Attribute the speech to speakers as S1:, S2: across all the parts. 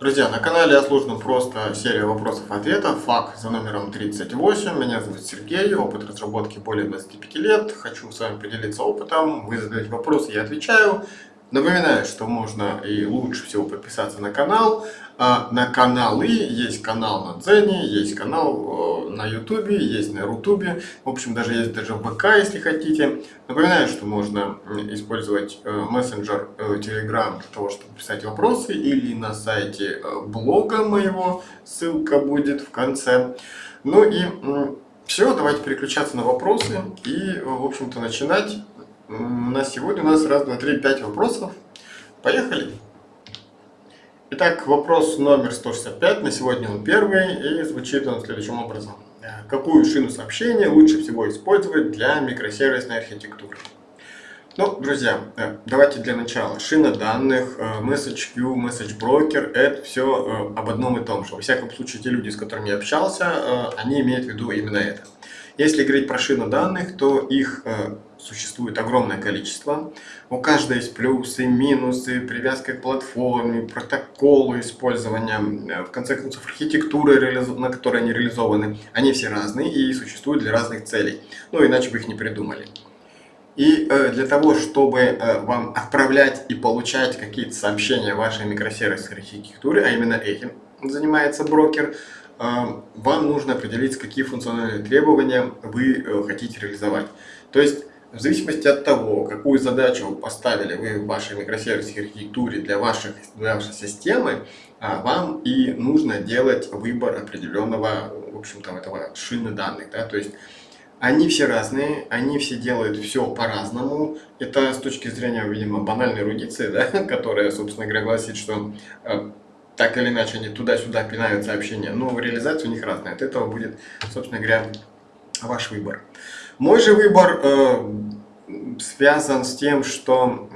S1: Друзья, на канале «Я служу просто» серия вопросов-ответов, фак за номером 38. Меня зовут Сергей, опыт разработки более 25 лет. Хочу с вами поделиться опытом, вы задаете вопросы, я отвечаю. Напоминаю, что можно и лучше всего подписаться на канал. А, на каналы есть канал на Дзене, есть канал на Ютубе, есть на Рутубе. В общем, даже есть даже ВК, если хотите. Напоминаю, что можно использовать э, мессенджер Telegram для того, чтобы писать вопросы. Или на сайте э, блога моего, ссылка будет в конце. Ну и все, давайте переключаться на вопросы и, в общем-то, начинать. На сегодня у нас раз, два, три, пять вопросов. Поехали! Итак, вопрос номер 165, на сегодня он первый, и звучит он следующим образом. Какую шину сообщения лучше всего использовать для микросервисной архитектуры? Ну, друзья, э, давайте для начала. Шина данных, э, message queue, message broker, это все э, об одном и том же. Во всяком случае, те люди, с которыми я общался, они имеют в виду именно это. Если говорить про шину данных, то их э, существует огромное количество. У каждой есть плюсы, минусы, привязка к платформе, протоколы использования, э, в конце концов архитектуры, на которой они реализованы. Они все разные и существуют для разных целей. Ну, иначе бы их не придумали. И э, для того, чтобы э, вам отправлять и получать какие-то сообщения вашей микросервисной архитектуры, а именно этим занимается брокер, вам нужно определить, какие функциональные требования вы хотите реализовать. То есть, в зависимости от того, какую задачу поставили вы в вашей микросервисной архитектуре для, ваших, для вашей системы, а, вам и нужно делать выбор определенного, в общем-то, этого шины данных. Да? То есть, они все разные, они все делают все по-разному. Это с точки зрения, видимо, банальной эрудиции, да? которая, собственно говоря, гласит, что э, так или иначе они туда-сюда пинают сообщения, но реализация у них разная. От этого будет, собственно говоря, ваш выбор. Мой же выбор э, связан с тем, что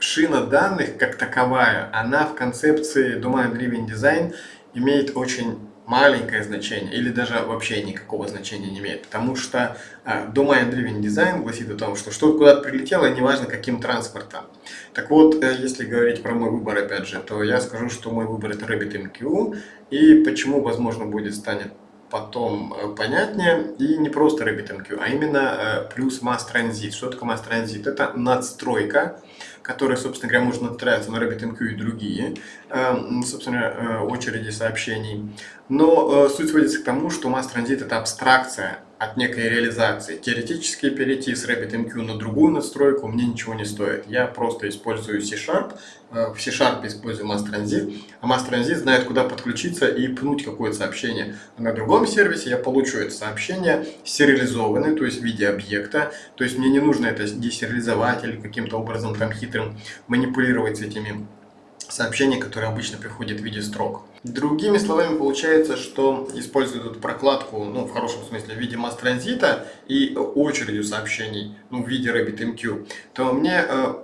S1: шина данных как таковая, она в концепции Domain Driven Design имеет очень маленькое значение или даже вообще никакого значения не имеет. Потому что э, Domain Driven Design гласит о том, что что-то куда-то прилетело, неважно каким транспортом. Так вот, э, если говорить про мой выбор опять же, то я скажу, что мой выбор это RabbitMQ. И почему, возможно, будет станет потом э, понятнее. И не просто RabbitMQ, а именно э, плюс Mass. Что такое Mass? Это надстройка, которая, собственно говоря, может настраиваться на RabbitMQ и другие, эм, собственно, очереди сообщений. Но суть сводится к тому, что Mass это абстракция от некой реализации. Теоретически перейти с RabbitMQ на другую настройку мне ничего не стоит. Я просто использую C-Sharp, э, в C-Sharp использую Mass Transit, а Mass Transit знает, куда подключиться и пнуть какое-то сообщение. А на другом сервисе я получу это сообщение сериализованное, то есть в виде объекта, то есть мне не нужно это десериализовать или каким-то образом там хитрым манипулировать с этими сообщениями, которые обычно приходят в виде строк. Другими словами, получается, что используют эту прокладку, ну, в хорошем смысле, в виде масс-транзита и очередью сообщений, ну, в виде RabbitMQ, то мне э,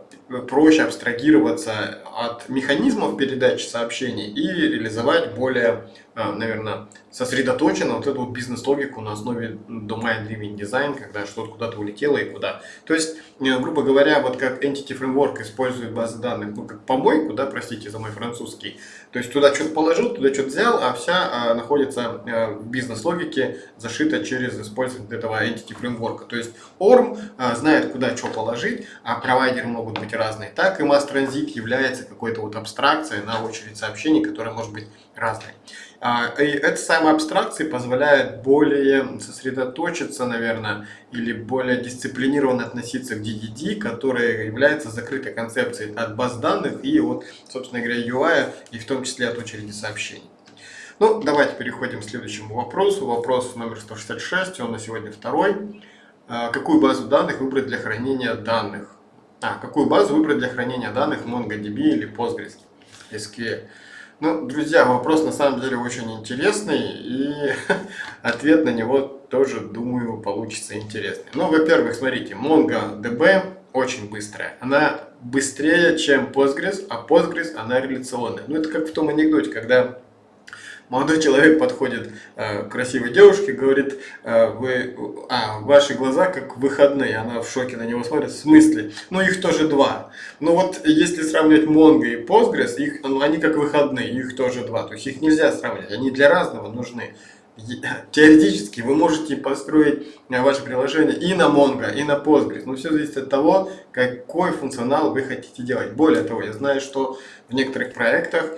S1: проще абстрагироваться от механизмов передачи сообщений и реализовать более, а, наверное, сосредоточенно вот эту вот бизнес-логику на основе domain driven design, когда что-то куда-то улетело и куда. То есть, э, грубо говоря, вот как Entity Framework использует базы данных, ну, как помойку, да, простите за мой французский, то есть туда что-то положил, туда что-то взял, а вся а, находится а, в бизнес-логике, зашита через использование этого Entity Framework. То есть ORM а, знает, куда что положить, а провайдеры могут быть разные. Так и Transit является какой-то вот абстракцией на очередь сообщений, которая может быть разной. А, и эта самая абстракция позволяет более сосредоточиться, наверное, или более дисциплинированно относиться к DDD, которая является закрытой концепцией от баз данных и от, собственно говоря, UI, и в том числе от очереди сообщений. Ну, давайте переходим к следующему вопросу. Вопрос номер 166, он на сегодня второй. А, какую базу данных выбрать для хранения данных? А, какую базу выбрать для хранения данных MongoDB или Postgres SQL? Ну, друзья, вопрос на самом деле очень интересный, и ответ на него тоже, думаю, получится интересный. Ну, во-первых, смотрите, MongoDB очень быстрая. Она быстрее, чем Postgres, а Postgres, она реляционная. Ну, это как в том анекдоте, когда молодой человек подходит э, красивой девушке, говорит, э, вы, а, ваши глаза как выходные, она в шоке на него смотрит, в смысле? Ну их тоже два. Ну вот если сравнивать Mongo и Postgres, их, ну, они как выходные, их тоже два, то есть их нельзя сравнивать, они для разного нужны теоретически вы можете построить э, ваше приложение и на Mongo, и на Postgres. Но все зависит от того, какой функционал вы хотите делать. Более того, я знаю, что в некоторых проектах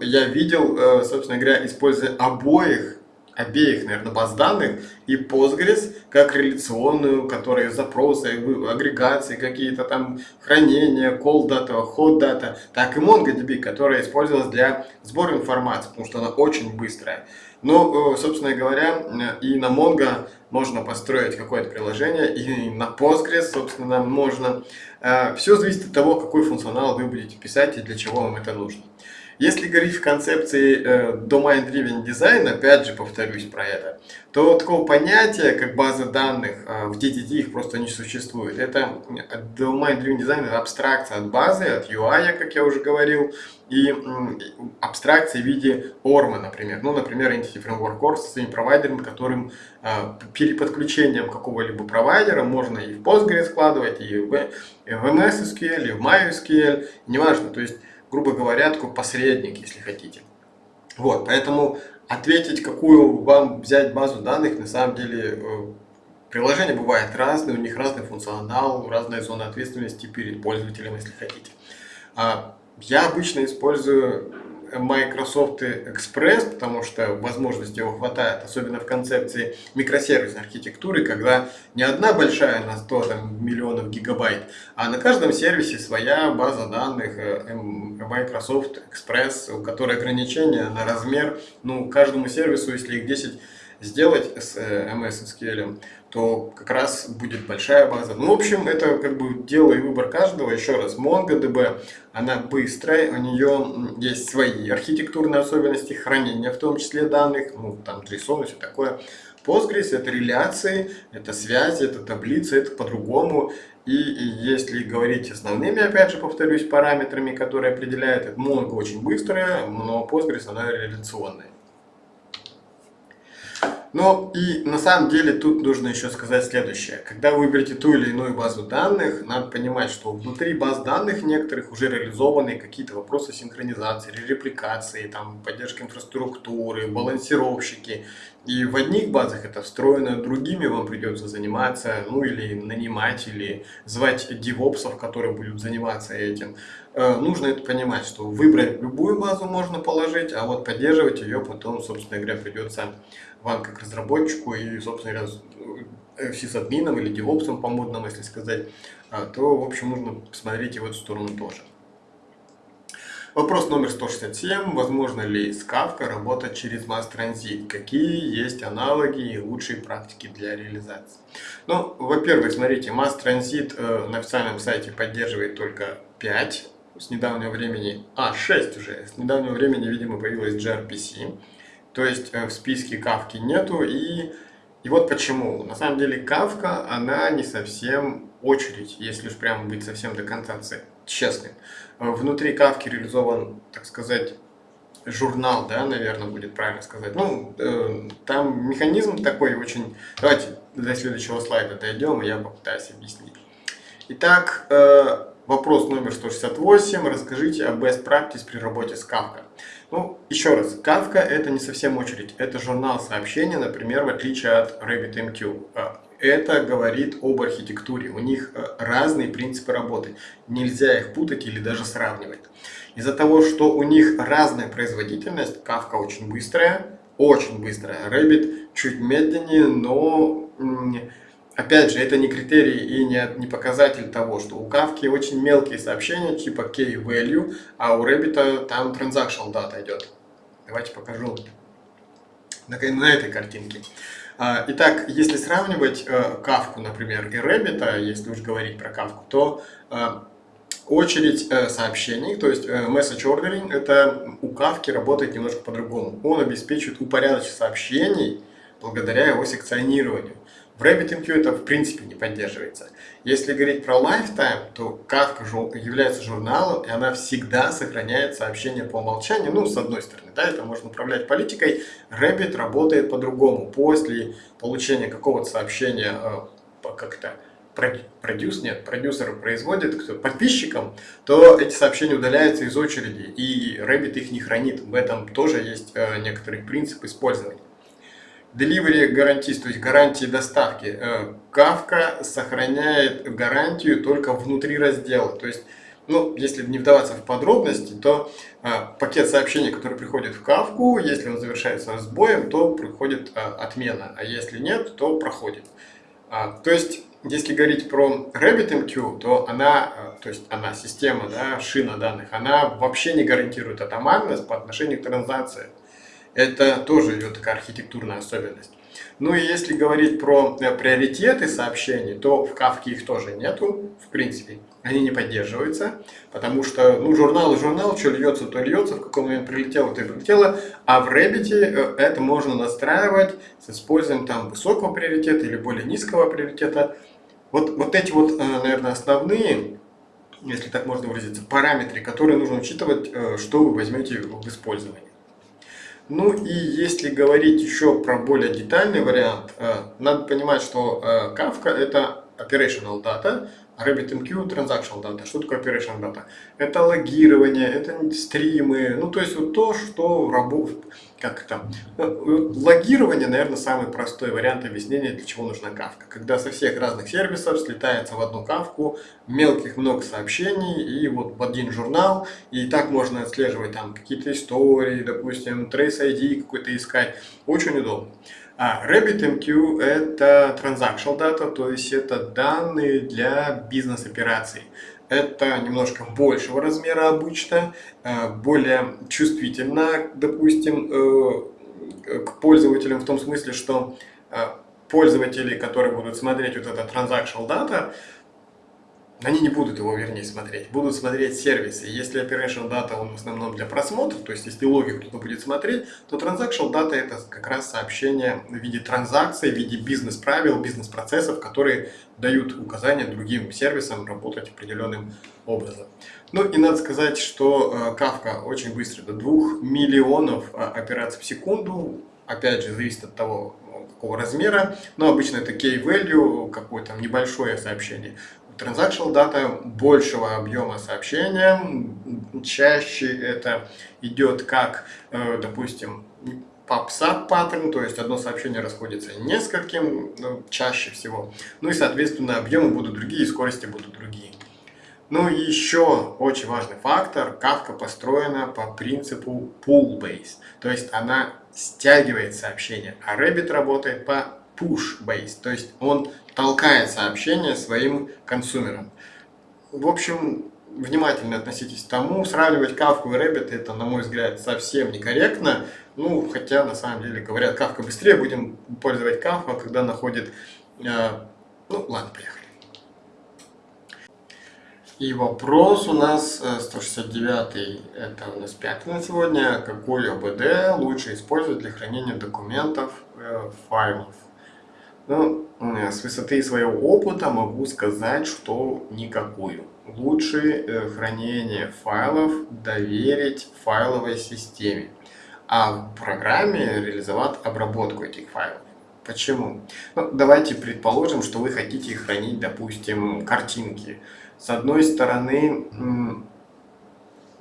S1: я видел, э, собственно говоря, используя обоих, обеих, наверное, баз данных и Postgres как реляционную, которые запросы, агрегации, какие-то там хранения, call data, hot data, так и MongoDB, которая использовалась для сбора информации, потому что она очень быстрая. Ну, собственно говоря, и на Mongo можно построить какое-то приложение, и на Postgres, собственно, можно. Э, Все зависит от того, какой функционал вы будете писать и для чего вам это нужно. Если говорить в концепции э, Domain Driven Design, опять же повторюсь про это, то такого понятия, как база данных, э, в DTD их просто не существует. Это Domain Driven Design это абстракция от базы, от UI, как я уже говорил, и абстракции в виде ORM, например. Ну, например, Entity Framework Core со своим провайдером, которым э, переподключением какого-либо провайдера можно и в Postgres складывать, и в, и в MS SQL, и в MySQL, неважно. То есть грубо говоря, такой посредник, если хотите. Вот, поэтому ответить, какую вам взять базу данных, на самом деле э, приложения бывают разные, у них разный функционал, разная зона ответственности перед пользователем, если хотите. А я обычно использую Microsoft Express, потому что возможностей его хватает, особенно в концепции микросервисной архитектуры, когда не одна большая на 100 там, миллионов гигабайт, а на каждом сервисе своя база данных э, Microsoft Express, у которой ограничения на размер, ну, каждому сервису, если их 10 сделать с э, MS SQL, то как раз будет большая база. Ну, в общем, это как бы дело и выбор каждого. Еще раз, MongoDB, она быстрая, у нее есть свои архитектурные особенности хранения, в том числе данных, ну, там JSON и все такое. Postgres это реляции, это связи, это таблицы, это по-другому. И, и если говорить основными, опять же, повторюсь, параметрами, которые определяют, это Mongo очень быстрая, но Postgres она реляционная. Но и на самом деле тут нужно еще сказать следующее. Когда вы выберете ту или иную базу данных, надо понимать, что внутри баз данных некоторых уже реализованы какие-то вопросы синхронизации, репликации, там, поддержки инфраструктуры, балансировщики. И в одних базах это встроено, другими вам придется заниматься, ну или нанимать, или звать девопсов, которые будут заниматься этим. Э, нужно это понимать, что выбрать любую базу можно положить, а вот поддерживать ее потом, собственно говоря, придется вам как разработчику и, собственно говоря, э, сисадмином или девопсом по-модному, если сказать, а, то, в общем, нужно посмотреть и в эту сторону тоже. Вопрос номер 167. Возможно ли с Kafka работать через Mass? Какие есть аналоги и лучшие практики для реализации? Ну, во-первых, смотрите, Mass Transit э, на официальном сайте поддерживает только 5 с недавнего времени, а 6 уже, с недавнего времени, видимо, появилась gRPC. То есть э, в списке кавки нету. И, и вот почему. На самом деле кавка, она не совсем очередь, если уж прямо быть совсем до конца честным. Э, внутри кавки реализован, так сказать, журнал, да, наверное, будет правильно сказать. Ну, э, там механизм такой очень... Давайте до следующего слайда дойдем, и я попытаюсь объяснить. Итак, э, вопрос номер 168. Расскажите о best practice при работе с Kafka. Ну, еще раз, Kafka это не совсем очередь, это журнал сообщения, например, в отличие от RabbitMQ. А, это говорит об архитектуре, у них э, разные принципы работы, нельзя их путать или даже сравнивать. Из-за того, что у них разная производительность, Kafka очень быстрая, очень быстрая, Rabbit чуть медленнее, но Опять же, это не критерий и не, не показатель того, что у Kafka очень мелкие сообщения типа key-value, а у Rabbit там transactional data идет. Давайте покажу на, на этой картинке. А, итак, если сравнивать Kafka, э, например, и Rabbit, если уж говорить про Kafka, то э, очередь э, сообщений, то есть message ordering, это у Kafka работает немножко по-другому. Он обеспечивает упорядочение сообщений благодаря его секционированию. В RabbitMQ это в принципе не поддерживается. Если говорить про Lifetime, то Kafka является журналом, и она всегда сохраняет сообщения по умолчанию. Ну, с одной стороны, да, это можно управлять политикой. Rabbit работает по-другому. После получения какого-то сообщения э, как-то продюс, нет, продюсер производит кто, подписчикам, то эти сообщения удаляются из очереди, и Rabbit их не хранит. В этом тоже есть э, некоторый принцип использования. Delivery гарантист, то есть гарантии доставки. Э, Kafka сохраняет гарантию только внутри раздела. То есть, ну, если не вдаваться в подробности, то э, пакет сообщений, который приходит в Kafka, если он завершается сбоем, то приходит э, отмена, а если нет, то проходит. А, то есть, если говорить про RabbitMQ, то она, то есть она, система, да, шина данных, она вообще не гарантирует атомарность по отношению к транзакции. Это тоже идет такая архитектурная особенность. Ну и если говорить про э, приоритеты сообщений, то в Кавке их тоже нету, в принципе. Они не поддерживаются, потому что ну, журнал и журнал, что льется, то льется, в каком момент прилетело, то и прилетело. А в Rabbit э, это можно настраивать с использованием там высокого приоритета или более низкого приоритета. Вот, вот эти вот, э, наверное, основные, если так можно выразиться, параметры, которые нужно учитывать, что вы возьмете в использование. Ну и если говорить еще про более детальный вариант, э, надо понимать, что э, Kafka это operational data, RabbitMQ transactional data. Что такое operational data? Это логирование, это стримы, ну то есть вот то, что работает, как там, э, логирование, наверное, самый простой вариант объяснения, для чего нужна кавка. Когда со всех разных сервисов слетается в одну кавку мелких много сообщений и вот в один журнал, и так можно отслеживать там какие-то истории, допустим, Trace ID какой-то искать, очень удобно. А RabbitMQ это transactional data, то есть это данные для бизнес-операций. Это немножко большего размера обычно, э, более чувствительно, допустим, э, к пользователям в том смысле, что э, пользователи, которые будут смотреть вот это transactional data, они не будут его, вернее, смотреть, будут смотреть сервисы. Если Operation Data, он в основном для просмотра, то есть если логику кто-то будет смотреть, то Transactional Data это как раз сообщение в виде транзакций, в виде бизнес-правил, бизнес-процессов, которые дают указания другим сервисам работать определенным образом. Ну и надо сказать, что э, Kafka очень быстро, до 2 миллионов э, операций в секунду, опять же, зависит от того, какого размера, но обычно это key-value, какое-то небольшое сообщение. Transactional data большего объема сообщения, чаще это идет как, э, допустим, PubSub паттерн, то есть одно сообщение расходится нескольким, ну, чаще всего. Ну и, соответственно, объемы будут другие, скорости будут другие. Ну и еще очень важный фактор, Kafka построена по принципу pull-based, то есть она стягивает сообщение, а Rabbit работает по push-based, то есть он толкает сообщение своим консумерам. В общем, внимательно относитесь к тому, сравнивать Kafka и Rabbit это, на мой взгляд, совсем некорректно, ну, хотя, на самом деле, говорят, Kafka быстрее, будем пользовать Kafka, когда находит... Э, ну, ладно, поехали. И вопрос у нас 169, э, это у нас пятый на сегодня. Какой ОБД лучше использовать для хранения документов, э, файлов? Ну, с высоты своего опыта могу сказать, что никакую. Лучше э, хранение файлов доверить файловой системе, а в программе реализовать обработку этих файлов. Почему? Ну, давайте предположим, что вы хотите хранить, допустим, картинки. С одной стороны,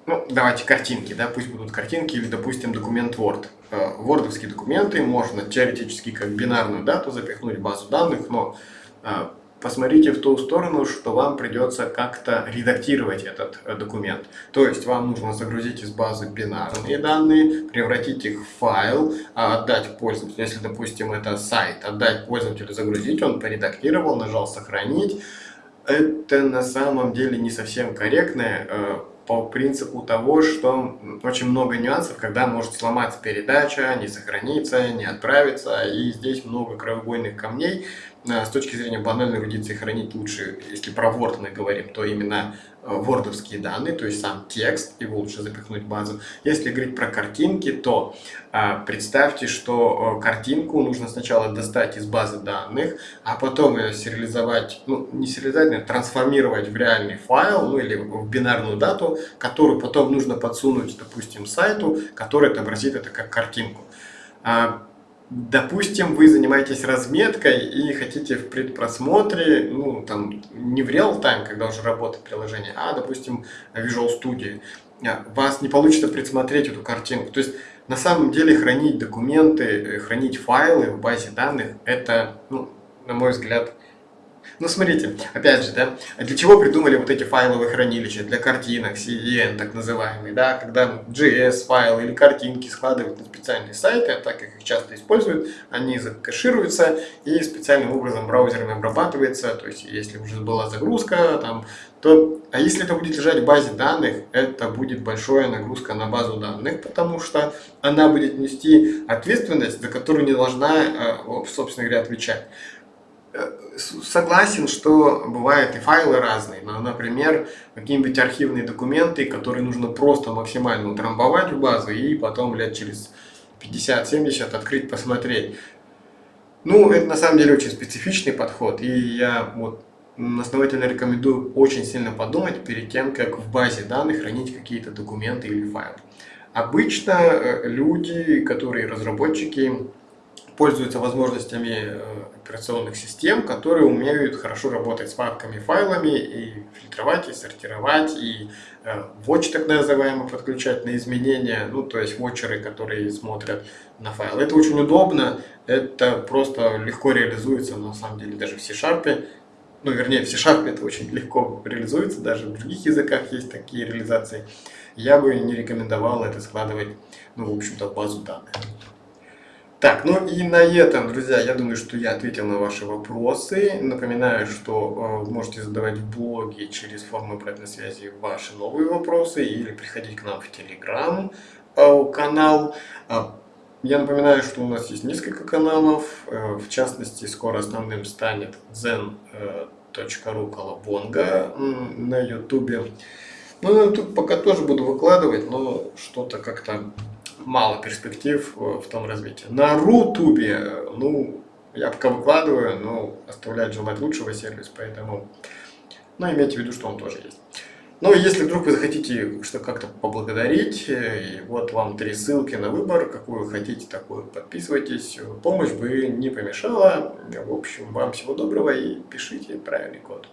S1: ну, давайте картинки, да, пусть будут картинки или, допустим, документ Word. Вордовские э, документы можно теоретически как бинарную дату запихнуть в базу данных, но э, посмотрите в ту сторону, что вам придется как-то редактировать этот э, документ. То есть вам нужно загрузить из базы бинарные данные, превратить их в файл, а отдать пользователю, если, допустим, это сайт, отдать пользователю загрузить, он поредактировал, нажал «Сохранить». Это на самом деле не совсем корректное по принципу того, что очень много нюансов, когда может сломаться передача, не сохраниться, не отправиться, и здесь много краеугольных камней. Э, с точки зрения банальной эрудиции хранить лучше, если про Word мы говорим, то именно вордовские данные, то есть сам текст, его лучше запихнуть в базу. Если говорить про картинки, то а, представьте, что картинку нужно сначала достать из базы данных, а потом ее сериализовать, ну не сериализовать, а трансформировать в реальный файл, ну или в бинарную дату, которую потом нужно подсунуть, допустим, сайту, который отобразит это как картинку. А, Допустим, вы занимаетесь разметкой и хотите в предпросмотре, ну, там, не в реал-тайм, когда уже работает приложение, а, допустим, Visual Studio. А, вас не получится предсмотреть эту картинку. То есть, на самом деле, хранить документы, э, хранить файлы в базе данных, это, ну, на мой взгляд, ну, смотрите, опять же, да, для чего придумали вот эти файловые хранилища? Для картинок, CDN, так называемый, да, когда JS-файлы или картинки складывают на специальные сайты, а так как их часто используют, они закэшируются и специальным образом браузерами обрабатывается, то есть, если уже была загрузка, там, то, а если это будет лежать в базе данных, это будет большая нагрузка на базу данных, потому что она будет нести ответственность, за которую не должна, э, собственно говоря, отвечать. Э, согласен, что бывают и файлы разные, но, например, какие-нибудь архивные документы, которые нужно просто максимально утрамбовать в базу и потом лет через 50-70 открыть, посмотреть. Ну, это на самом деле очень специфичный подход, и я вот основательно рекомендую очень сильно подумать перед тем, как в базе данных хранить какие-то документы или файлы. Обычно э, люди, которые разработчики, пользуются возможностями э, операционных систем, которые умеют хорошо работать с папками, файлами и фильтровать, и сортировать, и э, watch так называемый подключать на изменения, ну то есть watcherы, которые смотрят на файл. Это очень удобно, это просто легко реализуется на самом деле даже в C-Sharp. Ну, вернее, в C-Sharp это очень легко реализуется, даже в других языках есть такие реализации. Я бы не рекомендовал это складывать, ну, в общем-то, в базу данных. Так, ну и на этом, друзья, я думаю, что я ответил на ваши вопросы. Напоминаю, что э, можете задавать в блоге через форму обратной связи ваши новые вопросы или приходить к нам в Telegram э, канал. А, я напоминаю, что у нас есть несколько каналов, э, в частности, скоро основным станет zen.ru колобонга на YouTube. Ну, тут пока тоже буду выкладывать, но что-то как-то мало перспектив э, в том развитии. На Рутубе, ну, я пока выкладываю, но оставляет желать лучшего сервис, поэтому, ну, имейте в виду, что он тоже есть. Ну, если вдруг вы захотите что как-то поблагодарить, э, и вот вам три ссылки на выбор, какую вы хотите, такую подписывайтесь. Помощь бы не помешала. В общем, вам всего доброго и пишите правильный код.